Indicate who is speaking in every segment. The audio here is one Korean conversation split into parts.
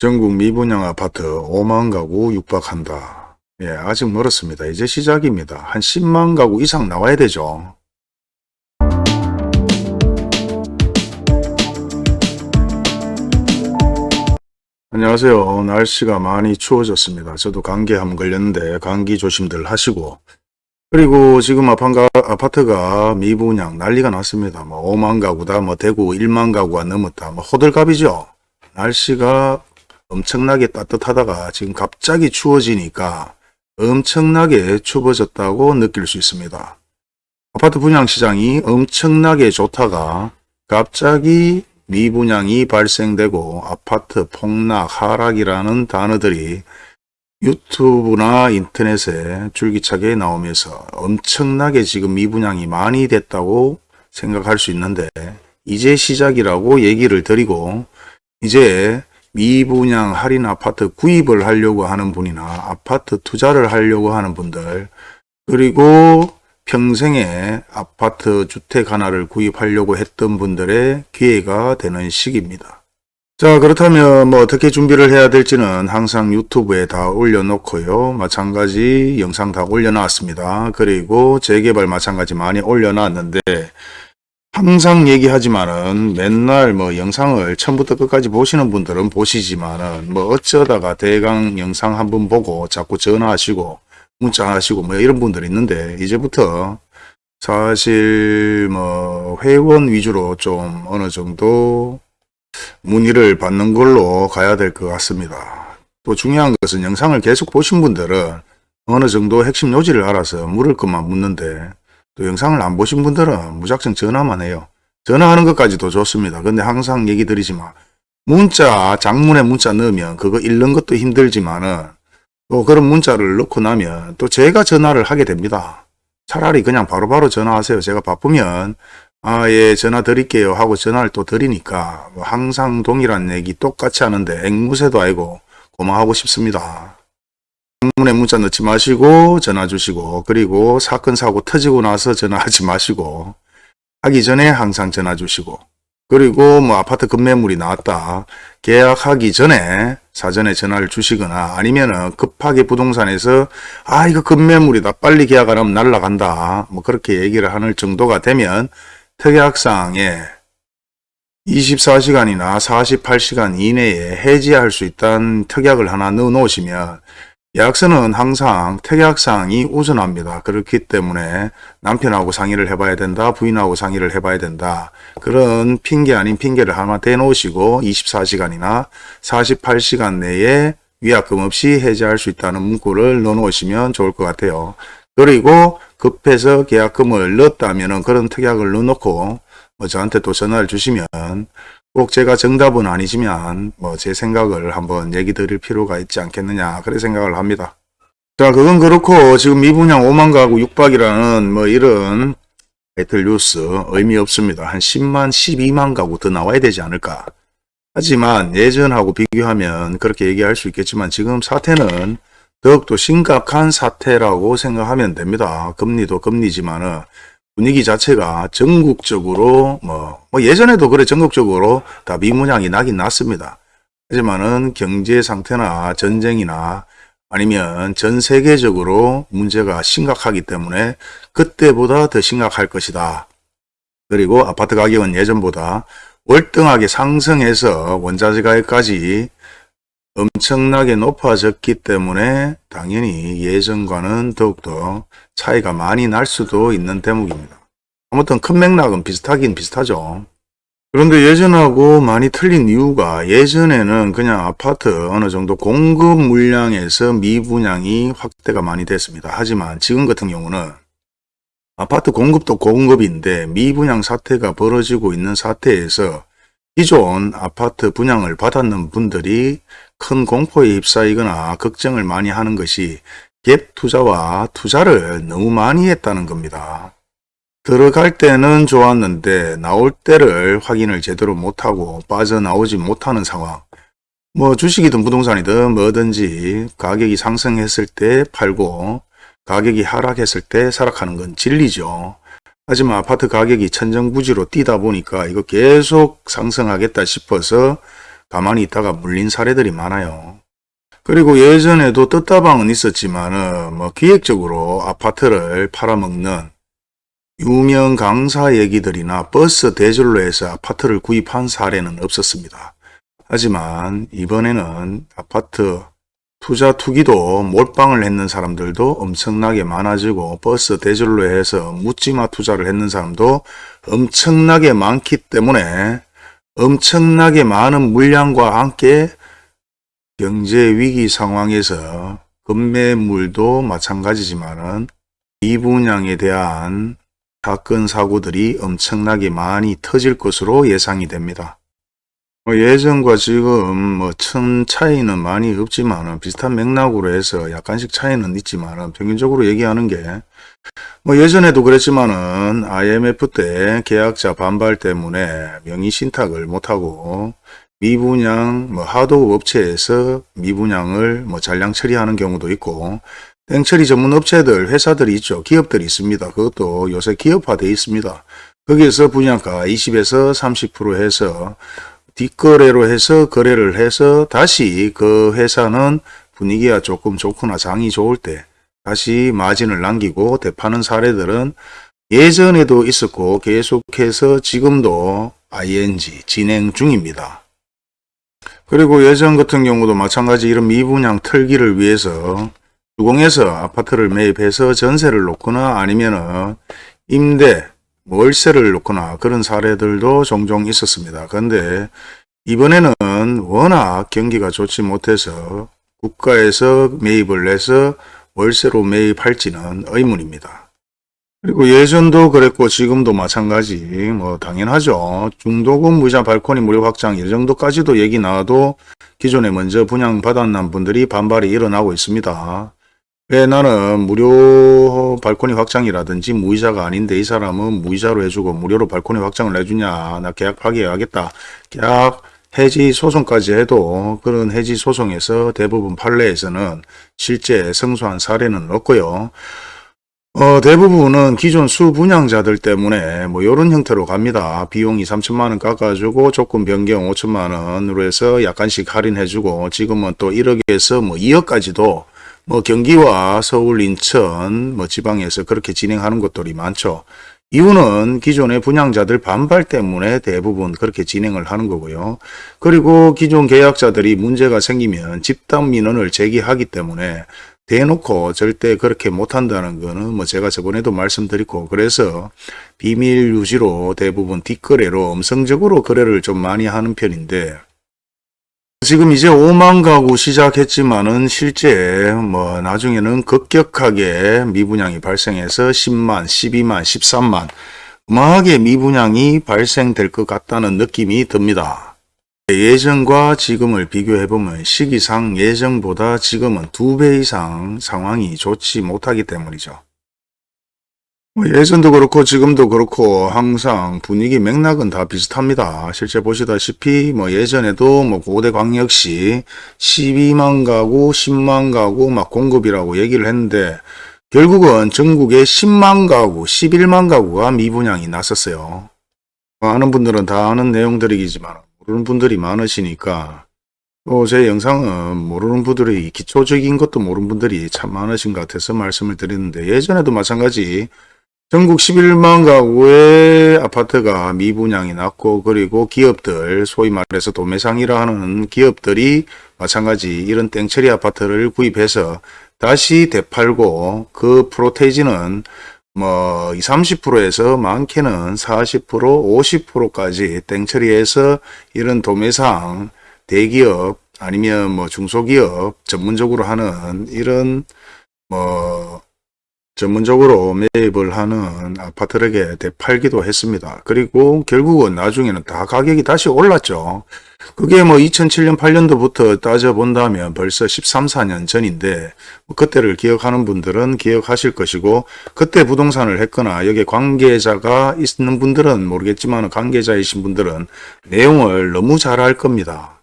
Speaker 1: 전국 미분양 아파트 5만 가구 육박한다. 예, 아직 멀었습니다. 이제 시작입니다. 한 10만 가구 이상 나와야 되죠. 안녕하세요. 날씨가 많이 추워졌습니다. 저도 감기 한번 걸렸는데 감기 조심들 하시고 그리고 지금 아파트가 미분양 난리가 났습니다. 뭐 5만 가구다, 뭐 대구 1만 가구가 넘었다, 뭐 호들갑이죠. 날씨가 엄청나게 따뜻하다가 지금 갑자기 추워지니까 엄청나게 추워졌다고 느낄 수 있습니다. 아파트 분양 시장이 엄청나게 좋다가 갑자기 미분양이 발생되고 아파트 폭락, 하락이라는 단어들이 유튜브나 인터넷에 줄기차게 나오면서 엄청나게 지금 미분양이 많이 됐다고 생각할 수 있는데 이제 시작이라고 얘기를 드리고 이제 미분양 할인 아파트 구입을 하려고 하는 분이나 아파트 투자를 하려고 하는 분들 그리고 평생에 아파트 주택 하나를 구입하려고 했던 분들의 기회가 되는 시기입니다. 자 그렇다면 뭐 어떻게 준비를 해야 될지는 항상 유튜브에 다 올려놓고요. 마찬가지 영상 다 올려놨습니다. 그리고 재개발 마찬가지 많이 올려놨는데 항상 얘기하지만은 맨날 뭐 영상을 처음부터 끝까지 보시는 분들은 보시지만은 뭐 어쩌다가 대강 영상 한번 보고 자꾸 전화하시고 문자하시고 뭐 이런 분들이 있는데 이제부터 사실 뭐 회원 위주로 좀 어느 정도 문의를 받는 걸로 가야 될 것 같습니다. 또 중요한 것은 영상을 계속 보신 분들은 어느 정도 핵심 요지를 알아서 물을 것만 묻는데 또 영상을 안 보신 분들은 무작정 전화만 해요. 전화하는 것까지도 좋습니다. 근데 항상 얘기 드리지만 문자 장문에 문자 넣으면 그거 읽는 것도 힘들지만은 또 그런 문자를 넣고 나면 또 제가 전화를 하게 됩니다. 차라리 그냥 바로바로 전화하세요. 제가 바쁘면 아, 예, 전화 드릴게요 하고 전화를 또 드리니까 뭐 항상 동일한 얘기 똑같이 하는데 앵무새도 아니고 고마하고 싶습니다. 문에 문자 넣지 마시고 전화 주시고 그리고 사건 사고 터지고 나서 전화하지 마시고 하기 전에 항상 전화 주시고 그리고 뭐 아파트 급매물이 나왔다 계약하기 전에 사전에 전화를 주시거나 아니면은 급하게 부동산에서 아 이거 급매물이다 빨리 계약 안 하면 날라간다 뭐 그렇게 얘기를 하는 정도가 되면 특약사항에 24시간이나 48시간 이내에 해지할 수 있다는 특약을 하나 넣어 놓으시면 계약서는 항상 특약사항이 우선합니다. 그렇기 때문에 남편하고 상의를 해봐야 된다. 부인하고 상의를 해봐야 된다. 그런 핑계 아닌 핑계를 하나 대놓으시고 24시간이나 48시간 내에 위약금 없이 해지할 수 있다는 문구를 넣어놓으시면 좋을 것 같아요. 그리고 급해서 계약금을 넣었다면 그런 특약을 넣어놓고 뭐 저한테 또 전화를 주시면 꼭 제가 정답은 아니지만 뭐 제 생각을 한번 얘기 드릴 필요가 있지 않겠느냐 그런 생각을 합니다. 자 그건 그렇고 지금 미분양 5만 가구 6박이라는 뭐 이런 배틀 뉴스 의미 없습니다. 한 10만 12만 가구 더 나와야 되지 않을까. 하지만 예전하고 비교하면 그렇게 얘기할 수 있겠지만 지금 사태는 더욱더 심각한 사태라고 생각하면 됩니다. 금리도 금리지만은 분위기 자체가 전국적으로 뭐, 뭐 예전에도 그래 전국적으로 다 미문양이 나긴 났습니다. 하지만은 경제 상태나 전쟁이나 아니면 전 세계적으로 문제가 심각하기 때문에 그때보다 더 심각할 것이다. 그리고 아파트 가격은 예전보다 월등하게 상승해서 원자재 가격까지 엄청나게 높아졌기 때문에 당연히 예전과는 더욱더 차이가 많이 날 수도 있는 대목입니다. 아무튼 큰 맥락은 비슷하긴 비슷하죠. 그런데 예전하고 많이 틀린 이유가 예전에는 그냥 아파트 어느 정도 공급 물량에서 미분양이 확대가 많이 됐습니다. 하지만 지금 같은 경우는 아파트 공급도 공급인데 미분양 사태가 벌어지고 있는 사태에서 기존 아파트 분양을 받았는 분들이 큰 공포에 휩싸이거나 걱정을 많이 하는 것이 갭 투자와 투자를 너무 많이 했다는 겁니다. 들어갈 때는 좋았는데 나올 때를 확인을 제대로 못하고 빠져나오지 못하는 상황. 뭐 주식이든 부동산이든 뭐든지 가격이 상승했을 때 팔고 가격이 하락했을 때 사락하는 건 진리죠. 하지만 아파트 가격이 천정부지로 뛰다 보니까 이거 계속 상승하겠다 싶어서 가만히 있다가 물린 사례들이 많아요. 그리고 예전에도 떴다방은 있었지만은 뭐 기획적으로 아파트를 팔아먹는 유명 강사 얘기들이나 버스 대절로 해서 아파트를 구입한 사례는 없었습니다. 하지만 이번에는 아파트 투자 투기도 몰빵을 했는 사람들도 엄청나게 많아지고 버스 대절로 해서 묻지마 투자를 했는 사람도 엄청나게 많기 때문에 엄청나게 많은 물량과 함께 경제 위기 상황에서 급매물도 마찬가지지만은 미분양에 대한 사건 사고들이 엄청나게 많이 터질 것으로 예상이 됩니다. 뭐 예전과 지금 뭐큰 차이는 많이 없지만 비슷한 맥락으로 해서 약간씩 차이는 있지만 평균적으로 얘기하는 게 뭐 예전에도 그랬지만은 IMF 때 계약자 반발 때문에 명의 신탁을 못하고 미분양 뭐 하도 업체에서 미분양을 뭐 잔량 처리하는 경우도 있고 땡처리 전문 업체들 회사들이 있죠. 기업들이 있습니다. 그것도 요새 기업화되어 있습니다. 거기에서 분양가 20에서 30% 해서 뒷거래로 해서 거래를 해서 다시 그 회사는 분위기가 조금 좋거나 장이 좋을 때 다시 마진을 남기고 대파는 사례들은 예전에도 있었고 계속해서 지금도 ing 진행 중입니다. 그리고 예전 같은 경우도 마찬가지 이런 미분양 털기를 위해서 주공에서 아파트를 매입해서 전세를 놓거나 아니면은 임대 월세를 놓거나 그런 사례들도 종종 있었습니다. 그런데 이번에는 워낙 경기가 좋지 못해서 국가에서 매입을 해서 월세로 매입할지는 의문입니다. 그리고 예전도 그랬고 지금도 마찬가지 뭐 당연하죠. 중도금 무이자 발코니 무료 확장 이 정도까지도 얘기 나와도 기존에 먼저 분양받았는 분들이 반발이 일어나고 있습니다. 왜 나는 무료 발코니 확장이라든지 무이자가 아닌데 이 사람은 무이자로 해주고 무료로 발코니 확장을 해주냐 나 계약 파기해야겠다 계약 해지 소송까지 해도 그런 해지 소송에서 대부분 판례에서는 실제 성수한 사례는 없고요. 어, 대부분은 기존 수분양자들 때문에 뭐 이런 형태로 갑니다. 비용이 3천만 원 깎아주고 조건 변경 5천만 원으로 해서 약간씩 할인해주고 지금은 또 1억에서 뭐 2억까지도 뭐 경기와 서울, 인천, 뭐 지방에서 그렇게 진행하는 것들이 많죠. 이유는 기존의 분양자들 반발 때문에 대부분 그렇게 진행을 하는 거고요. 그리고 기존 계약자들이 문제가 생기면 집단 민원을 제기하기 때문에 대놓고 절대 그렇게 못한다는 거는 뭐 제가 저번에도 말씀드리고 그래서 비밀 유지로 대부분 뒷거래로 음성적으로 거래를 좀 많이 하는 편인데 지금 이제 5만 가구 시작했지만은 실제 뭐 나중에는 급격하게 미분양이 발생해서 10만, 12만, 13만 음하게 미분양이 발생될 것 같다는 느낌이 듭니다. 예전과 지금을 비교해보면 시기상 예전보다 지금은 두 배 이상 상황이 좋지 못하기 때문이죠. 뭐 예전도 그렇고 지금도 그렇고 항상 분위기 맥락은 다 비슷합니다. 실제 보시다시피 뭐 예전에도 뭐 고대 광역시 12만 가구, 10만 가구 막 공급이라고 얘기를 했는데 결국은 전국에 10만 가구, 11만 가구가 미분양이 났었어요. 아는 분들은 다 아는 내용들이지만 모르는 분들이 많으시니까 또 제 영상은 모르는 분들이 기초적인 것도 모르는 분들이 참 많으신 것 같아서 말씀을 드리는데 예전에도 마찬가지 전국 11만 가구의 아파트가 미분양이 났고 그리고 기업들 소위 말해서 도매상이라 하는 기업들이 마찬가지 이런 땡처리 아파트를 구입해서 다시 되팔고 그 프로테이지는 뭐 20, 30%에서 많게는 40% 50%까지 땡처리해서 이런 도매상 대기업 아니면 뭐 중소기업 전문적으로 하는 이런 뭐 전문적으로 매입을 하는 아파트에게 대팔기도 했습니다. 그리고 결국은 나중에는 다 가격이 다시 올랐죠. 그게 뭐 2007년 8년도부터 따져본다면 벌써 13, 14년 전인데 뭐 그때를 기억하는 분들은 기억하실 것이고 그때 부동산을 했거나 여기 관계자가 있는 분들은 모르겠지만 관계자이신 분들은 내용을 너무 잘 알 겁니다.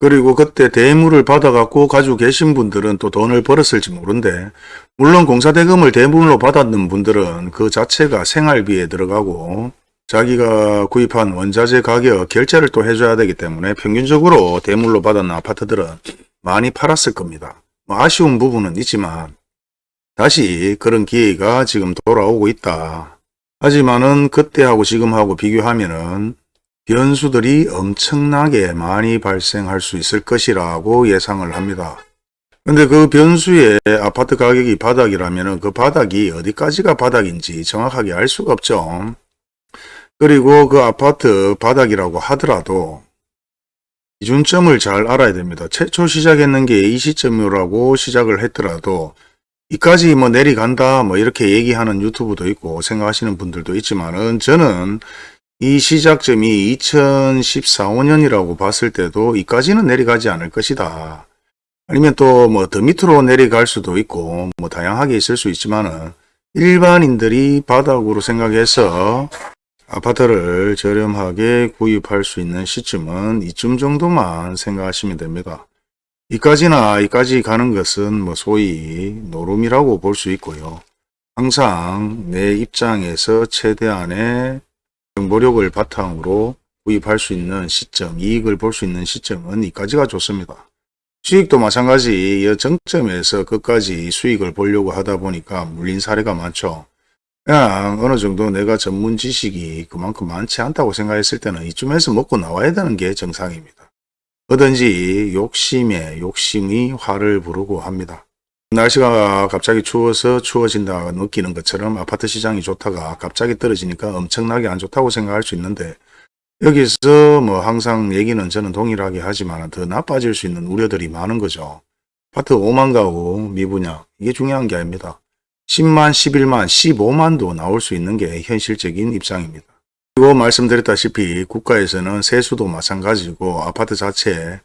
Speaker 1: 그리고 그때 대물을 받아갖고 가지고 계신 분들은 또 돈을 벌었을지 모른데 물론 공사대금을 대물로 받았는 분들은 그 자체가 생활비에 들어가고 자기가 구입한 원자재 가격 결제를 또 해줘야 되기 때문에 평균적으로 대물로 받았는 아파트들은 많이 팔았을 겁니다. 뭐 아쉬운 부분은 있지만 다시 그런 기회가 지금 돌아오고 있다. 하지만은 그때하고 지금하고 비교하면은 변수들이 엄청나게 많이 발생할 수 있을 것이라고 예상을 합니다. 근데 그 변수의 아파트 가격이 바닥이라면 그 바닥이 어디까지가 바닥인지 정확하게 알 수가 없죠. 그리고 그 아파트 바닥이라고 하더라도 기준점을 잘 알아야 됩니다. 최초 시작했는 게 이 시점이라고 시작을 했더라도 이까지 뭐 내려간다 뭐 이렇게 얘기하는 유튜브도 있고 생각하시는 분들도 있지만은 저는 이 시작점이 2014, 5년이라고 봤을 때도 이까지는 내려가지 않을 것이다. 아니면 또 뭐 더 밑으로 내려갈 수도 있고 뭐 다양하게 있을 수 있지만은 일반인들이 바닥으로 생각해서 아파트를 저렴하게 구입할 수 있는 시점은 이쯤 정도만 생각하시면 됩니다. 이까지나 이까지 가는 것은 뭐 소위 노름이라고 볼 수 있고요. 항상 내 입장에서 최대한의 정보력을 바탕으로 구입할 수 있는 시점, 이익을 볼 수 있는 시점은 이까지가 좋습니다. 수익도 마찬가지 이 정점에서 끝까지 수익을 보려고 하다 보니까 물린 사례가 많죠. 그냥 어느 정도 내가 전문 지식이 그만큼 많지 않다고 생각했을 때는 이쯤에서 먹고 나와야 되는 게 정상입니다. 뭐든지 욕심에 욕심이 화를 부르고 합니다. 날씨가 갑자기 추워서 추워진다 느끼는 것처럼 아파트 시장이 좋다가 갑자기 떨어지니까 엄청나게 안 좋다고 생각할 수 있는데 여기서 뭐 항상 얘기는 저는 동일하게 하지만 더 나빠질 수 있는 우려들이 많은 거죠. 아파트 5만 가구 미분양 이게 중요한 게 아닙니다. 10만, 11만, 15만도 나올 수 있는 게 현실적인 입장입니다. 그리고 말씀드렸다시피 국가에서는 세수도 마찬가지고 아파트 자체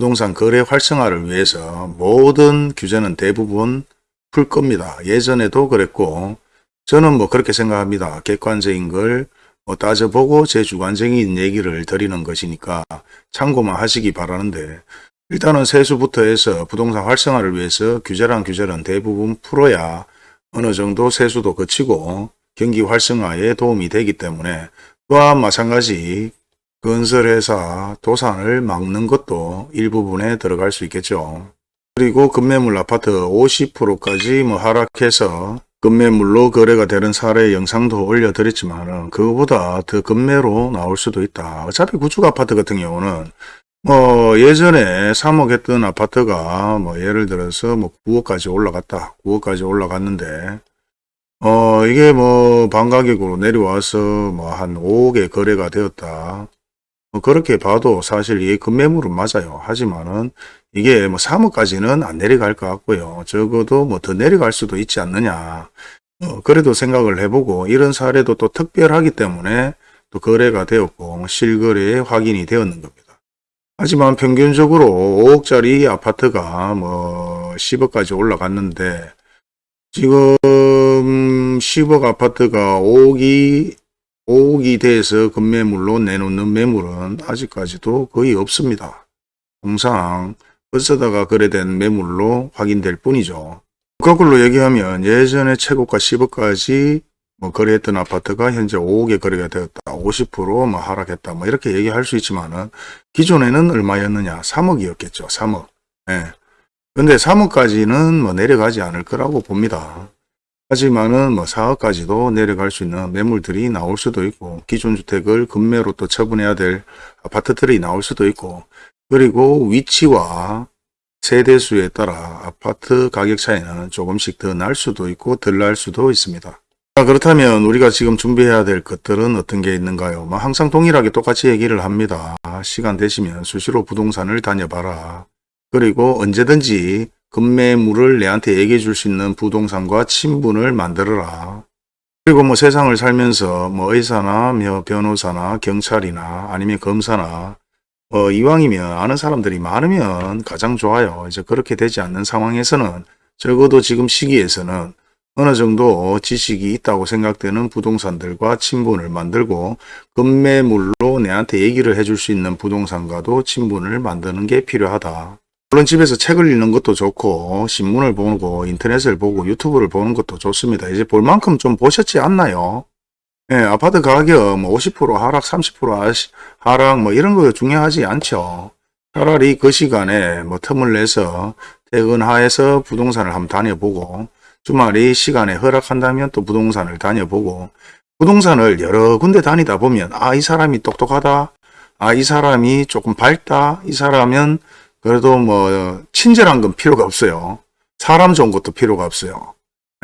Speaker 1: 부동산 거래 활성화를 위해서 모든 규제는 대부분 풀 겁니다. 예전에도 그랬고 저는 뭐 그렇게 생각합니다. 객관적인 걸 뭐 따져보고 제 주관적인 얘기를 드리는 것이니까 참고만 하시기 바라는데 일단은 세수부터 해서 부동산 활성화를 위해서 규제란 규제는 대부분 풀어야 어느 정도 세수도 거치고 경기 활성화에 도움이 되기 때문에 또한 마찬가지 건설회사 도산을 막는 것도 일부분에 들어갈 수 있겠죠. 그리고 급매물 아파트 50%까지 뭐 하락해서 급매물로 거래가 되는 사례 영상도 올려드렸지만 그거보다 더 급매로 나올 수도 있다. 어차피 구축 아파트 같은 경우는 뭐 예전에 3억 했던 아파트가 뭐 예를 들어서 뭐 9억까지 올라갔다. 9억까지 올라갔는데 어 이게 뭐 반가격으로 내려와서 뭐 한 5억에 거래가 되었다. 뭐 그렇게 봐도 사실 이 급매물은 맞아요. 하지만은 이게 뭐 3억까지는 안 내려갈 것 같고요. 적어도 뭐 더 내려갈 수도 있지 않느냐. 어, 그래도 생각을 해보고 이런 사례도 또 특별하기 때문에 또 거래가 되었고 실거래에 확인이 되었는 겁니다. 하지만 평균적으로 5억짜리 아파트가 뭐 10억까지 올라갔는데 지금 10억 아파트가 5억이 5억이 돼서 급매물로 내놓는 매물은 아직까지도 거의 없습니다. 통상 어쩌다가 거래된 매물로 확인될 뿐이죠. 거꾸로 얘기하면 예전에 최고가 10억까지 뭐 거래했던 아파트가 현재 5억에 거래가 되었다. 50%뭐 하락했다. 뭐 이렇게 얘기할 수 있지만은 기존에는 얼마였느냐? 3억이었겠죠. 3억. 예. 근데 3억까지는 뭐 내려가지 않을 거라고 봅니다. 하지만은 뭐 4억까지도 내려갈 수 있는 매물들이 나올 수도 있고 기존 주택을 급매로 또 처분해야 될 아파트들이 나올 수도 있고 그리고 위치와 세대수에 따라 아파트 가격 차이는 조금씩 더 날 수도 있고 덜 날 수도 있습니다. 자, 그렇다면 우리가 지금 준비해야 될 것들은 어떤 게 있는가요? 뭐 항상 동일하게 똑같이 얘기를 합니다. 시간 되시면 수시로 부동산을 다녀봐라. 그리고 언제든지 급매물을 내한테 얘기해 줄 수 있는 부동산과 친분을 만들어라. 그리고 뭐 세상을 살면서 뭐 의사나 뭐 변호사나 경찰이나 아니면 검사나 어, 이왕이면 아는 사람들이 많으면 가장 좋아요. 이제 그렇게 되지 않는 상황에서는 적어도 지금 시기에서는 어느 정도 지식이 있다고 생각되는 부동산들과 친분을 만들고 급매물로 내한테 얘기를 해줄 수 있는 부동산과도 친분을 만드는 게 필요하다. 물론 집에서 책을 읽는 것도 좋고 신문을 보고 인터넷을 보고 유튜브를 보는 것도 좋습니다. 이제 볼 만큼 좀 보셨지 않나요? 예, 아파트 가격 뭐 50% 하락, 30% 하시- 하락 뭐 이런 거 중요하지 않죠. 차라리 그 시간에 뭐 틈을 내서 퇴근하에서 부동산을 한번 다녀보고 주말이 시간에 허락한다면 또 부동산을 다녀보고 부동산을 여러 군데 다니다 보면 아 이 사람이 똑똑하다 아 이 사람이 조금 밝다 이 사람은 그래도 뭐 친절한 건 필요가 없어요. 사람 좋은 것도 필요가 없어요.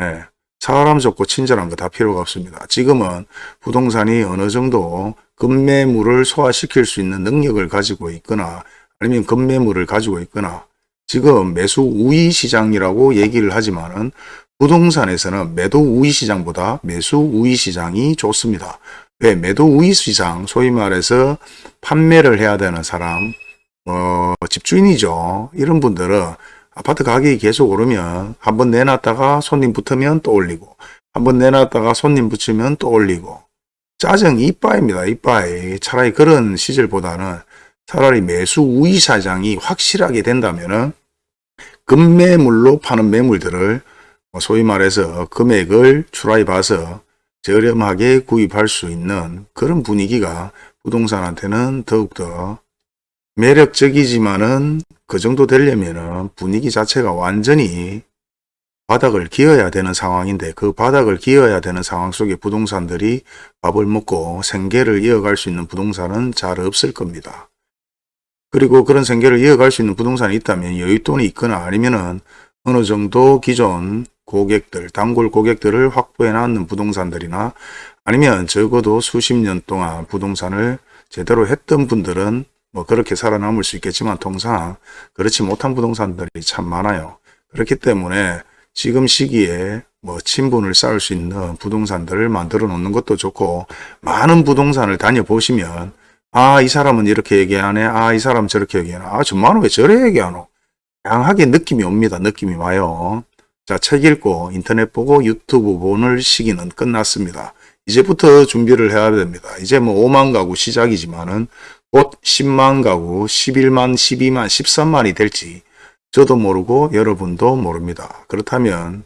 Speaker 1: 예, 사람 좋고 친절한 거 다 필요가 없습니다. 지금은 부동산이 어느 정도 급매물을 소화시킬 수 있는 능력을 가지고 있거나 아니면 급매물을 가지고 있거나 지금 매수 우위 시장이라고 얘기를 하지만 은 부동산에서는 매도 우위 시장보다 매수 우위 시장이 좋습니다. 왜 매도 우위 시장 소위 말해서 판매를 해야 되는 사람 어, 집주인이죠. 이런 분들은 아파트 가격이 계속 오르면 한번 내놨다가 손님 붙으면 또 올리고 한번 내놨다가 손님 붙이면 또 올리고 짜증 이빠입니다. 이빠이 차라리 그런 시절보다는 차라리 매수 우위 사장이 확실하게 된다면은 급매물로 파는 매물들을 뭐 소위 말해서 금액을 추라해 봐서 저렴하게 구입할 수 있는 그런 분위기가 부동산한테는 더욱더 매력적이지만은 그 정도 되려면은 분위기 자체가 완전히 바닥을 기어야 되는 상황인데 그 바닥을 기어야 되는 상황 속에 부동산들이 밥을 먹고 생계를 이어갈 수 있는 부동산은 잘 없을 겁니다. 그리고 그런 생계를 이어갈 수 있는 부동산이 있다면 여윳돈이 있거나 아니면은 어느 정도 기존 고객들, 단골 고객들을 확보해 놨는 부동산들이나 아니면 적어도 수십 년 동안 부동산을 제대로 했던 분들은 뭐 그렇게 살아남을 수 있겠지만 통상 그렇지 못한 부동산들이 참 많아요. 그렇기 때문에 지금 시기에 뭐 친분을 쌓을 수 있는 부동산들을 만들어 놓는 것도 좋고 많은 부동산을 다녀보시면 아 이 사람은 이렇게 얘기하네. 아 이 사람 저렇게 얘기하네. 아 저만은 왜 저래 얘기하노? 다양하게 느낌이 옵니다. 느낌이 와요. 자 책 읽고 인터넷 보고 유튜브 보는 시기는 끝났습니다. 이제부터 준비를 해야 됩니다. 이제 뭐 5만 가구 시작이지만은 곧 10만 가구 11만 12만 13만이 될지 저도 모르고 여러분도 모릅니다. 그렇다면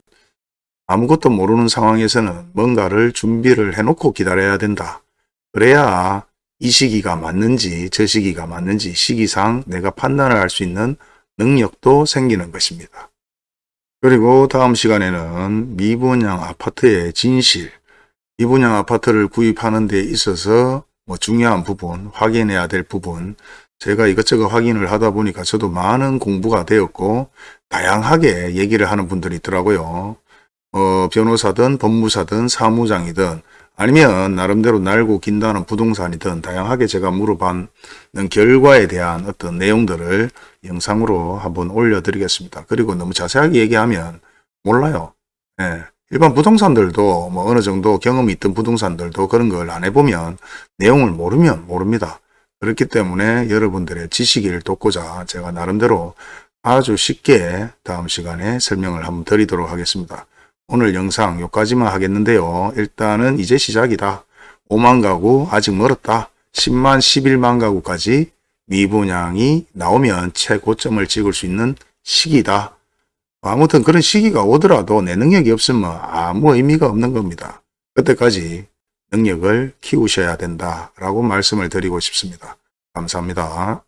Speaker 1: 아무것도 모르는 상황에서는 뭔가를 준비를 해놓고 기다려야 된다. 그래야 이 시기가 맞는지 저 시기가 맞는지 시기상 내가 판단을 할 수 있는 능력도 생기는 것입니다. 그리고 다음 시간에는 미분양 아파트의 진실, 미분양 아파트를 구입하는 데 있어서 뭐 중요한 부분, 확인해야 될 부분, 제가 이것저것 확인을 하다 보니까 저도 많은 공부가 되었고 다양하게 얘기를 하는 분들이 있더라고요. 어, 변호사든 법무사든 사무장이든 아니면 나름대로 날고 긴다는 부동산이든 다양하게 제가 물어봤는 결과에 대한 어떤 내용들을 영상으로 한번 올려드리겠습니다. 그리고 너무 자세하게 얘기하면 몰라요. 예. 일반 부동산들도 뭐 어느 정도 경험이 있던 부동산들도 그런 걸 안 해보면 내용을 모르면 모릅니다. 그렇기 때문에 여러분들의 지식을 돕고자 제가 나름대로 아주 쉽게 다음 시간에 설명을 한번 드리도록 하겠습니다. 오늘 영상 여기까지만 하겠는데요. 일단은 이제 시작이다. 5만 가구 아직 멀었다. 10만 11만 가구까지 미분양이 나오면 최고점을 찍을 수 있는 시기다. 아무튼 그런 시기가 오더라도 내 능력이 없으면 아무 의미가 없는 겁니다. 그때까지 능력을 키우셔야 된다라고 말씀을 드리고 싶습니다. 감사합니다.